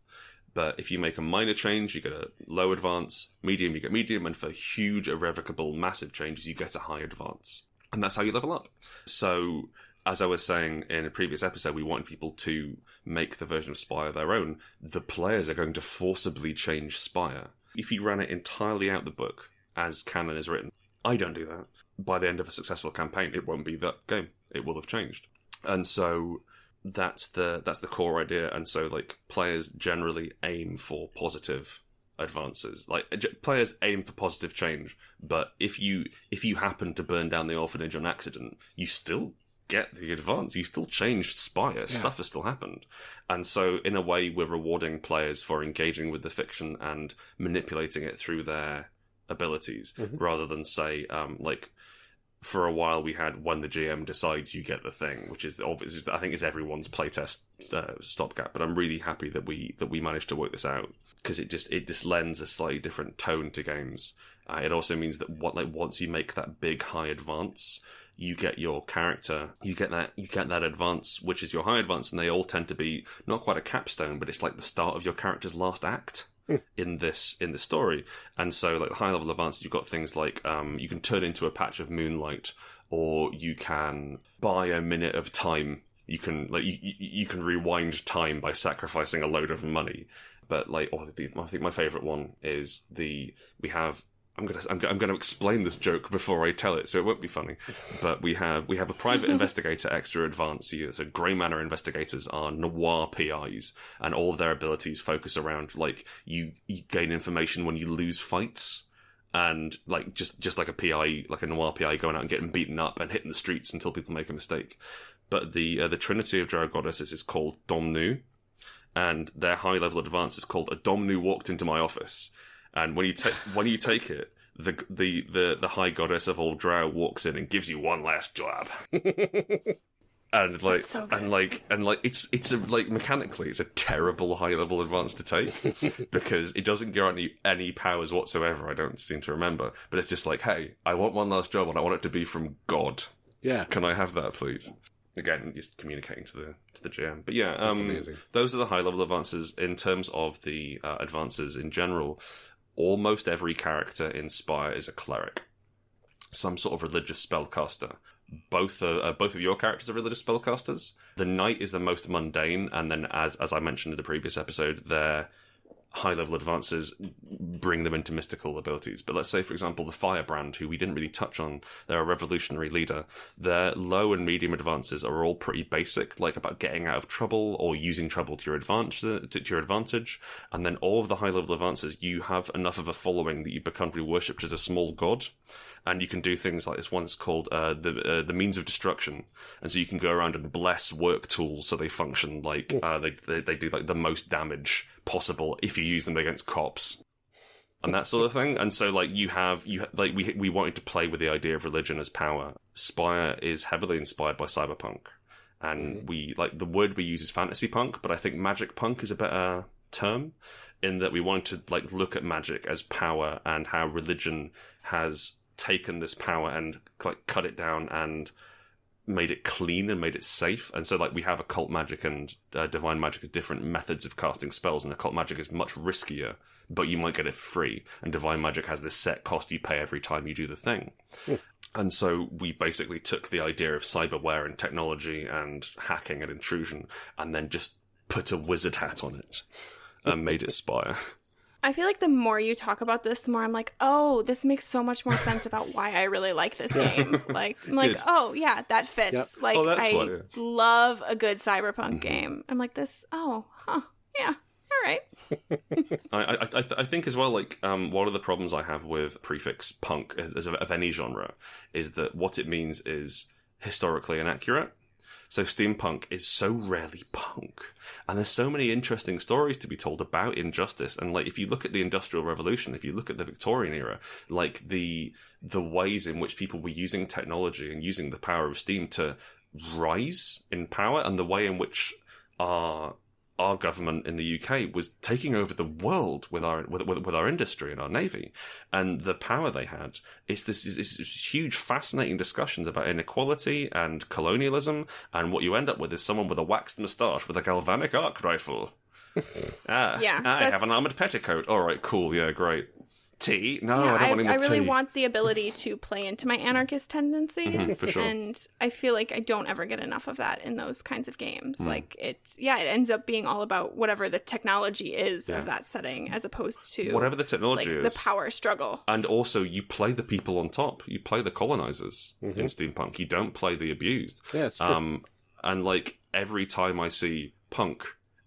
But if you make a minor change, you get a low advance. Medium, you get medium, and for huge, irrevocable, massive changes, you get a high advance. And that's how you level up. So, as I was saying in a previous episode, we want people to make the version of Spire their own. The players are going to forcibly change Spire. If you ran it entirely out the book, as canon is written, I don't do that. By the end of a successful campaign, it won't be that game. It will have changed. And so that's the that's the core idea and so like players generally aim for positive advances like players aim for positive change but if you if you happen to burn down the orphanage on accident you still get the advance you still changed spire stuff has still happened and so in a way we're rewarding players for engaging with the fiction and manipulating it through their abilities Mhm. rather than say um like for a while we had when the GM decides you get the thing, which is obviously I think is everyone's playtest uh, stopgap. But I'm really happy that we that we managed to work this out because it just it just lends a slightly different tone to games. Uh, it also means that what like once you make that big high advance, you get your character, you get that you get that advance, which is your high advance, and they all tend to be not quite a capstone, but it's like the start of your character's last act in this in the story. And so, like the high level advances, you've got things like um, you can turn into a patch of moonlight, or you can buy a minute of time. You can like you, you you can rewind time by sacrificing a load of money. But like, oh, the, I think my favorite one is the we have. I'm gonna I'm, I'm gonna explain this joke before I tell it, so it won't be funny. But we have we have a private investigator extra advance. So, so Grey Manor investigators are noir PIs, and all of their abilities focus around like you you gain information when you lose fights and like just just like a PI, like a noir PI, going out and getting beaten up and hitting the streets until people make a mistake. But the uh, the Trinity of Drow Goddesses is called Domnu, and their high level advance is called a Domnu walked into my office. And when you take when you take it, the the the the High Goddess of all Drow walks in and gives you one last jab. And like, so and like, and like, it's it's a like mechanically, it's a terrible high level advance to take because it doesn't guarantee any powers whatsoever. I don't seem to remember, but it's just like, hey, I want one last job, and I want it to be from God. yeah. Can I have that, please? Again, just communicating to the to the GM. But yeah, That's um, amazing. those are the high level advances. In terms of the uh, advances in general, almost every character in Spire is a cleric, some sort of religious spellcaster. Both uh, both of your characters are religious spellcasters. The knight is the most mundane, and then as as I mentioned in the previous episode, their high level advances bring them into mystical abilities. But let's say, for example, the Firebrand, who we didn't really touch on, they're a revolutionary leader. Their low and medium advances are all pretty basic, like about getting out of trouble or using trouble to your advantage. To, your advantage, and then all of the high level advances, you have enough of a following that you become worshipped as a small god. and you can do things like this one's called uh, the uh, the means of destruction, and so you can go around and bless work tools so they function like uh, they, they they do like the most damage possible if you use them against cops and that sort of thing. And so like you have you like we we wanted to play with the idea of religion as power. Spire is heavily inspired by cyberpunk, and mm-hmm. we like the word we use is fantasy punk, but I think magic punk is a better term in that we wanted to like look at magic as power and how religion has taken this power and like cut it down and made it clean and made it safe. And so, like, we have occult magic and uh, divine magic as different methods of casting spells, and occult magic is much riskier, but you might get it free. And divine magic has this set cost you pay every time you do the thing. And so we basically took the idea of cyberware and technology and hacking and intrusion, and then just put a wizard hat on it and made it Spire. I feel like the more you talk about this, the more I'm like, oh, this makes so much more sense about why I really like this game. Like, I'm like, oh yeah, that fits. Yep. Like, Oh, I love a good cyberpunk Mm-hmm. game. I'm like, this. Oh, huh, yeah, all right. I, I, I, th- I think as well, like, um, one of the problems I have with prefix punk as, as of, of any genre is that what it means is historically inaccurate. So steampunk is so rarely punk, and there's so many interesting stories to be told about injustice. And like, if you look at the Industrial Revolution, if you look at the Victorian era, like the the ways in which people were using technology and using the power of steam to rise in power, and the way in which our our government in the UK was taking over the world with our with, with, with our industry and our navy, and the power they had. It's this is this huge, fascinating discussions about inequality and colonialism, and what you end up with is someone with a waxed moustache with a galvanic arc rifle. ah, Yeah, I have an armored petticoat. All right, cool, yeah, great. Tea? No, yeah, I don't want any more I really tea. want the ability to play into my anarchist tendencies, Mhm, for sure. and I feel like I don't ever get enough of that in those kinds of games. Mm. Like it's yeah, it ends up being all about whatever the technology is Yeah. of that setting, as opposed to Whatever the technology like technology the power struggle. And also, you play the people on top. You play the colonizers Mhm. in steampunk. You don't play the abused. Yeah, it's true. Um, and like every time I see punk,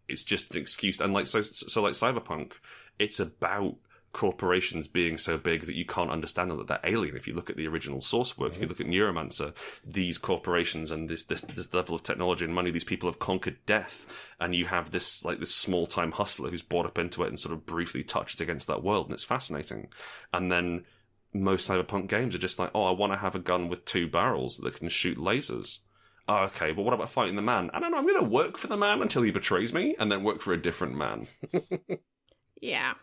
it's just an excuse. And like so, so like cyberpunk, it's about corporations being so big that you can't understand them that they're alien. If you look at the original source work, if you mm-hmm. look at Neuromancer, these corporations and this, this this level of technology and money, these people have conquered death, and you have this like this small time hustler who's brought up into it and sort of briefly touches against that world, and it's fascinating. And then most cyberpunk games are just like, oh, I want to have a gun with two barrels that can shoot lasers. Oh, okay, but what about fighting the man? I don't know. I'm going to work for the man until he betrays me, and then work for a different man. Yeah.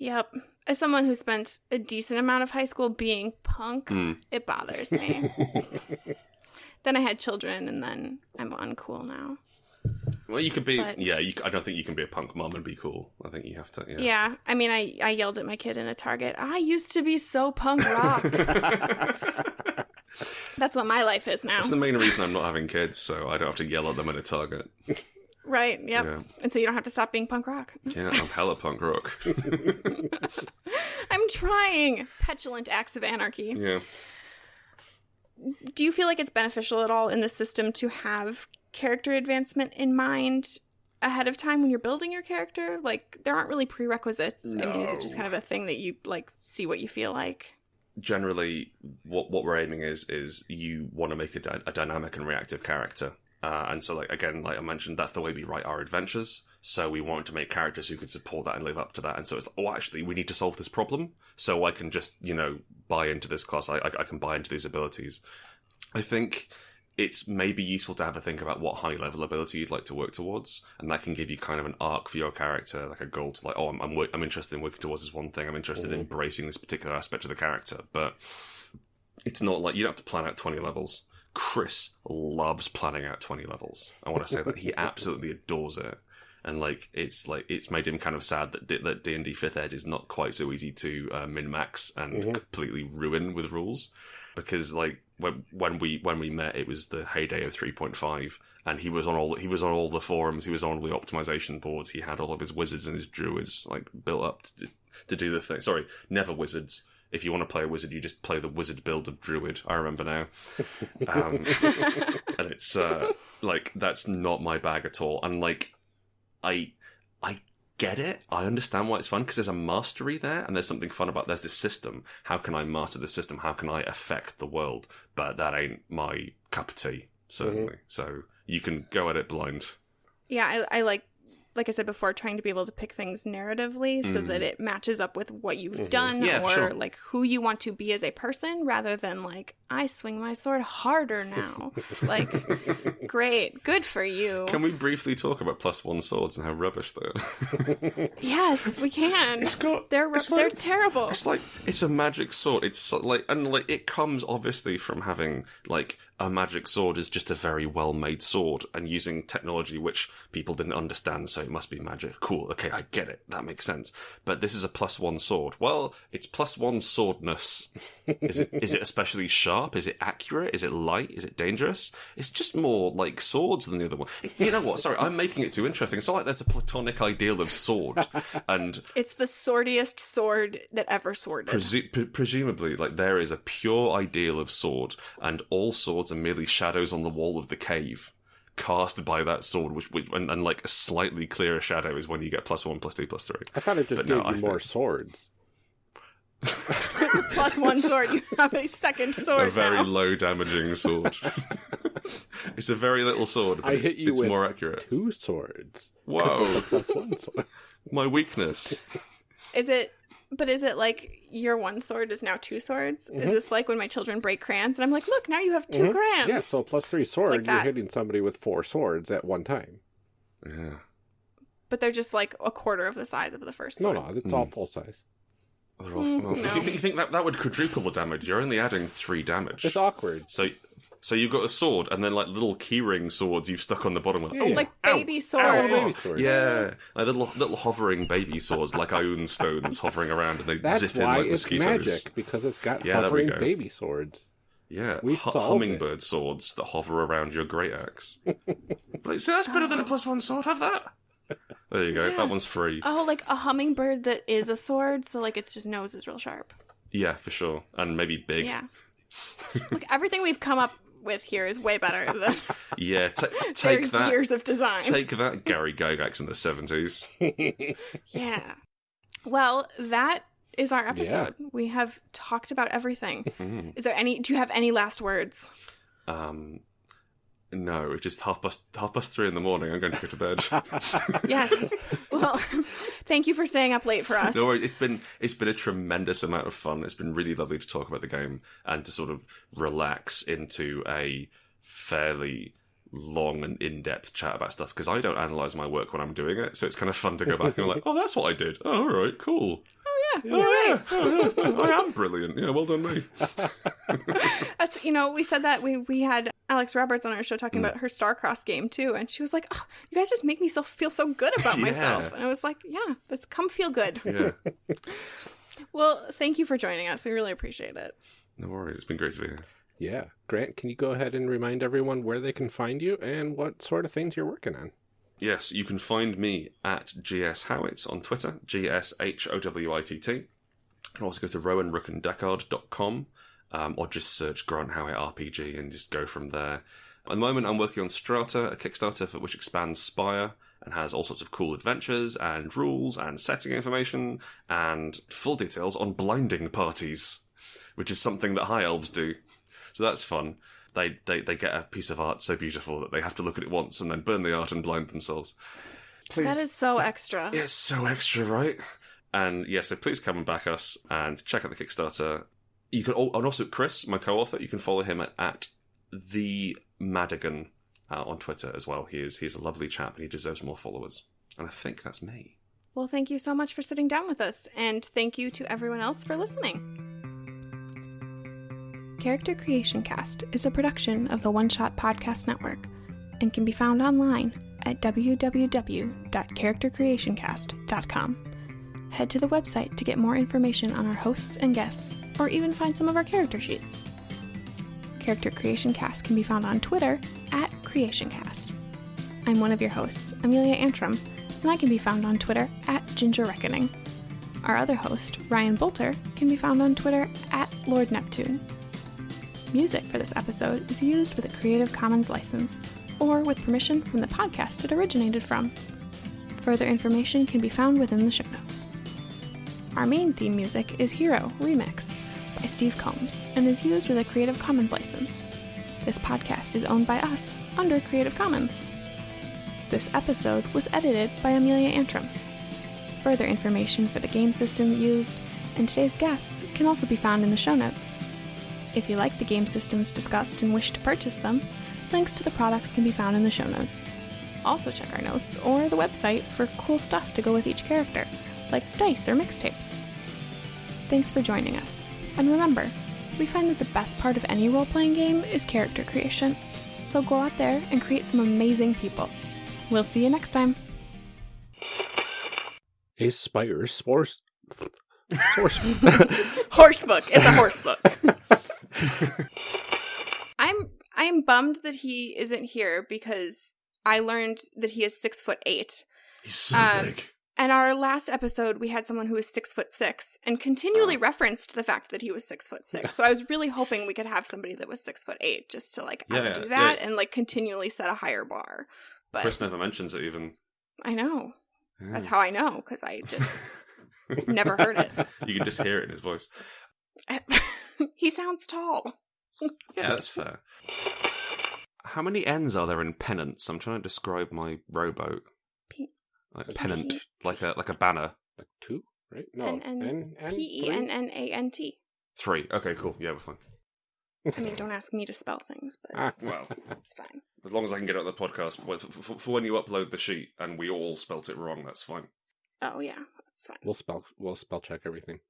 Yep. As someone who spent a decent amount of high school being punk, Mm. it bothers me. then I had children, and then I'm uncool now. Well, you could be. But- Yeah, you, I don't think you can be a punk mom and be cool. I think you have to. Yeah. Yeah. I mean, I, I yelled at my kid in a Target. I used to be so punk rock. That's what my life is now. That's the main reason I'm not having kids, so I don't have to yell at them in a target. Right. Yep. Yeah. And so you don't have to stop being punk rock. Yeah, I'm hella punk rock. I'm trying. Petulant acts of anarchy. yeah. Do you feel like it's beneficial at all in the system to have character advancement in mind ahead of time when you're building your character? Like there aren't really prerequisites. I mean, is it just kind of a thing that you like see what you feel like? generally what what we're aiming is is you want to make a, a dynamic and reactive character uh, and so like again like i mentioned that's the way we write our adventures. So we wanted to make characters who could support that and live up to that. And so it's like, oh actually we need to solve this problem. So i can just you know buy into this class. I, I, I can buy into these abilities. I think it's maybe useful to have a think about what high level ability you'd like to work towards, and that can give you kind of an arc for your character, like a goal to like, oh, I'm I'm, wor- I'm interested in working towards this one thing. I'm interested in embracing this particular aspect of the character, but it's not like you don't have to plan out 20 levels. Chris loves planning out 20 levels. I want to say that he absolutely adores it. And like it's like it's made him kind of sad that D- that D and D fifth ed is not quite so easy to uh, min max and completely ruin with rules because like when when we when we met it was the heyday of 3.5 and he was on all he was on all the forums he was on all the optimization boards he had all of his wizards and his druids like built up to, to do the thing sorry never wizards if you want to play a wizard you just play the wizard build of druid i remember now um, and it's uh like that's not my bag at all and like i i get it. I understand why it's fun because there's a mastery there and there's something fun about there's this system. How can I master the system? How can I affect the world? But that ain't my cup of tea, certainly. So you can go at it blind. Yeah, I, I like, like I said before, trying to be able to pick things narratively so Mm. that it matches up with what you've Mhm. done Yeah, or sure. like who you want to be as a person rather than like, I swing my sword harder now. like, great, good for you. Can we briefly talk about plus one swords and how rubbish they are? yes, we can. it's got They're, it's they're terrible. It's like it's a magic sword. It's like and like it comes obviously from having like a magic sword is just a very well made sword and using technology which people didn't understand, so it must be magic. Cool, okay, I get it. That makes sense. But this is a plus one sword. Well, it's plus one swordness. Is it is it especially sharp? Is it accurate? Is it light? Is it dangerous? It's just more like swords than the other one. You know what? Sorry, I'm making it too interesting. It's not like there's a platonic ideal of sword and It's the swordiest sword that ever sworded. Presu- pre- presumably, like there is a pure ideal of sword, and all swords are merely shadows on the wall of the cave, cast by that sword. Which, which and, and like a slightly clearer shadow is when you get plus one, plus two, plus three. I thought it just But no, you I more think- swords. Plus one sword, you have a second sword a very now. low damaging sword. it's a very little sword, but I it's, hit you it's with more accurate. Two swords. Whoa, of plus one sword. my weakness. Is it? But is it like your one sword is now two swords? Is this like when my children break crayons and I'm like, look, now you have 2 Mhm. crayons? Yeah, so plus three swords, Like you're hitting somebody with four swords at one time. Yeah. But they're just like a quarter of the size of the first No, sword. no, it's all full size. They're all- Mm, well, no. you, think, you think that that would quadruple the damage? You're only adding three damage. It's awkward. So, so you've got a sword, and then like little keyring swords you've stuck on the bottom. Like, Yeah. oh, Like ow, baby ow, swords. ow. Oh, baby. Yeah, like little little hovering baby swords, like ioun stones hovering around, and they That's zip in why like it's mosquitoes. magic, because it's got Yeah, there we hovering go. baby swords. Yeah, We've hu- solved hummingbird swords that hover around your great axe. like, see, that's better than a plus one sword. Have that. There you go. Yeah. That one's free. Oh, like a hummingbird that is a sword, so like its just nose is real sharp. Yeah, for sure, and maybe big. Yeah. Look, everything we've come up with here is way better than Yeah, their take that. years of design. Take that, Gary Gygax in the seventies. Yeah. Well, that is our episode. We have talked about everything. Is there any do you have any last words? Um, no, it's just half past half past three in the morning. I'm going to go to bed. Yes. well, thank you for staying up late for us. no, worries, it's been it's been a tremendous amount of fun. It's been really lovely to talk about the game and to sort of relax into a fairly long and in-depth chat about stuff because I don't analyze my work when I'm doing it, so it's kind of fun to go back and be like, oh, that's what I did. Oh, all right, cool. Yeah, you're right. Oh, yeah, I am brilliant. Yeah, well done me. That's you know, we said that we we had Alex Roberts on our show Mm. talking about her Star Crossed game too, and she was like, "Oh, you guys just make me so feel so good about Yeah. myself." And I was like, "Yeah, let's come feel good." Yeah, Well, thank you for joining us. We really appreciate it. no worries. It's been great to be here. yeah. Grant, can you go ahead and remind everyone where they can find you and what sort of things you're working on? Yes, you can find me at GS Howitt on Twitter, G S H O W I T T. You can also go to rowanrookanddeckard.com um, or just search Grant Howitt RPG and just go from there. At the moment, I'm working on Strata, a Kickstarter for which expands Spire and has all sorts of cool adventures and rules and setting information and full details on blinding parties, which is something that High Elves do. So that's fun. They, they they get a piece of art so beautiful that they have to look at it once and then burn the art and blind themselves. Please, That is so extra. yeah, it's so extra, right? And yeah, so please come and back us and check out the Kickstarter. You can, al- and also Chris, my co-author, you can follow him at, at the Madigan uh, on Twitter as well. He is he's a lovely chap and he deserves more followers. And I think that's me. Well, thank you so much for sitting down with us, and thank you to everyone else for listening. Character Creation Cast is a production of the One Shot Podcast Network and can be found online at www.charactercreationcast.com. Head to the website to get more information on our hosts and guests, or even find some of our character sheets. Character Creation Cast can be found on Twitter at CreationCast. I'm one of your hosts, Amelia Antrim, and I can be found on Twitter at Ginger Reckoning. Our other host, Ryan Bolter, can be found on Twitter at Lord Neptune. Music for this episode is used with a Creative Commons license or with permission from the podcast it originated from. Further information can be found within the show notes. Our main theme music is Hero Remix by Steve Combs and is used with a Creative Commons license. This podcast is owned by us under Creative Commons. This episode was edited by Amelia Antrim. Further information for the game system used and today's guests can also be found in the show notes. If you like the game systems discussed and wish to purchase them, links to the products can be found in the show notes. Also, check our notes or the website for cool stuff to go with each character, like dice or mixtapes. Thanks for joining us. And remember, we find that the best part of any role playing game is character creation. So go out there and create some amazing people. We'll see you next time. A spire spores. Source. Horse book. It's a horse book. I'm I'm bummed that he isn't here because I learned that he is six foot eight. He's so Um, big. And our last episode, we had someone who was six foot six and continually Oh. referenced the fact that he was six foot six. So I was really hoping we could have somebody that was six foot eight just to like Yeah, yeah, that yeah. and like continually set a higher bar. But Chris never mentions it even. I know. That's how I know because I just never heard it. you can just hear it in his voice. he sounds tall. Yeah, that's fair. How many N's are there in pennants? I'm trying to describe my rowboat. P- Like pennant, P- like a like a banner. like two, right? No. N- N- N- N- P E three? N N A N T. Three. Okay, cool. Yeah, we're fine. I mean, don't ask me to spell things, but Ah, Well, it's fine. as long as I can get it on the podcast for, for, for when you upload the sheet and we all spelt it wrong, that's fine. Oh yeah, that's fine. we'll spell we'll spell check everything.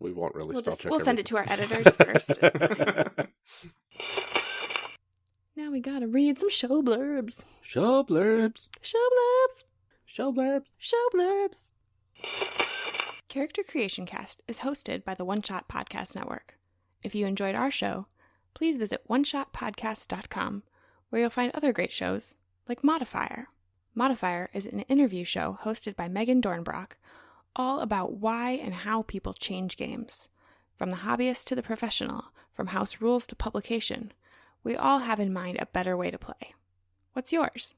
We won't really we'll spell just check. we'll send it to our editors first. Now we gotta read some show blurbs. Show blurbs. Show blurbs. Show blurbs. Show blurbs. Character Creation Cast is hosted by the One Shot Podcast Network. If you enjoyed our show, please visit oneshotpodcast.com, where you'll find other great shows like Modifier. Modifier is an interview show hosted by Megan Dornbrock, all about why and how people change games. From the hobbyist to the professional, from house rules to publication, we all have in mind a better way to play. What's yours?